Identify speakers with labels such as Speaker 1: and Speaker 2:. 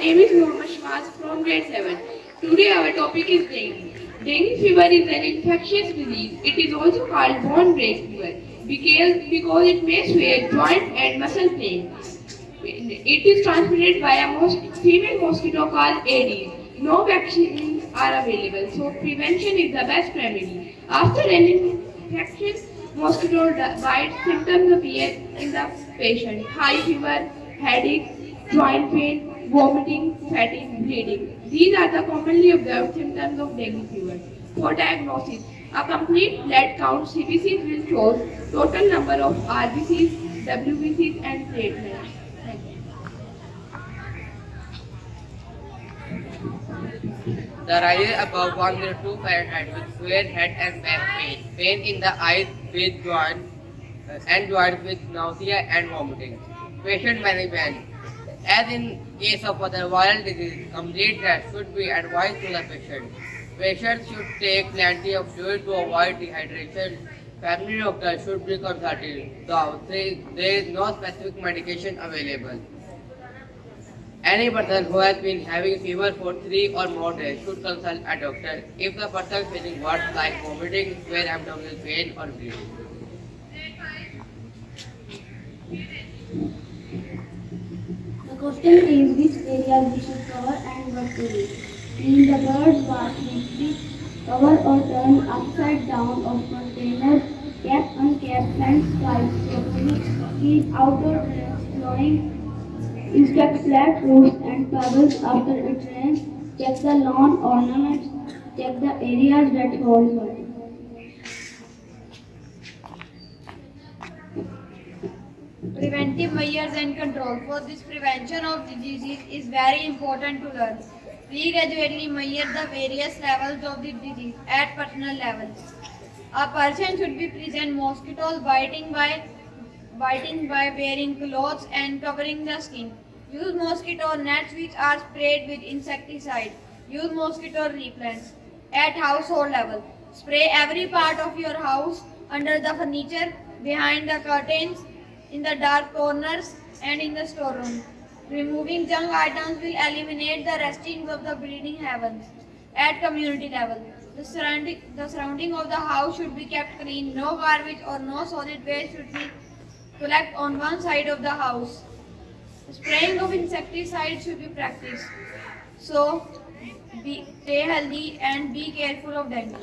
Speaker 1: name is Mohammad Shmaz from grade 7. Today our topic is dengue. Dengue fever is an infectious disease. It is also called bone break fever because, because it may sway joint and muscle pain. It is transmitted by a female mosquito called Aedes. No vaccines are available, so prevention is the best remedy. After an infection, mosquito bite symptoms appear in the patient. High fever, headache, joint pain, vomiting, fatigue, bleeding. These are the commonly observed symptoms of dengue fever. For diagnosis, a complete blood count CBC will show total number of RBCs, WBCs and platelets.
Speaker 2: The rises above 102 Fahrenheit with severe head and back pain, pain in the eyes with joint uh, and joints with nausea and vomiting. Patient management. As in case of other viral disease, complete rest should be advised to the patient. Patients should take plenty of fluid to avoid dehydration. Family doctor should be consulted, though there is no specific medication available. Any person who has been having fever for three or more days should consult a doctor if the person is feeling worse like vomiting, severe abdominal pain or bleeding.
Speaker 3: The question is which areas we should cover and what to do. Clean the bird bath weekly, cover or turn upside down of containers, cap uncapped fence pipes properly, keep outdoor drains flowing, inspect flat roofs and pebbles after it rains, check the lawn ornaments, check the areas that hold water.
Speaker 4: Preventive measures and control. For this prevention of diseases is very important to learn. We gradually measure the various levels of the disease at personal level. A person should be present mosquitoes biting by biting by wearing clothes and covering the skin. Use mosquito nets which are sprayed with insecticide. Use mosquito repellents at household level. Spray every part of your house under the furniture, behind the curtains, in the dark corners and in the storeroom. Removing junk items will eliminate the restings of the breeding heavens. At community level, the surrounding, the surrounding of the house should be kept clean. No garbage or no solid waste should be collected on one side of the house. Spraying of insecticide should be practiced. So, be, stay healthy and be careful of dengue.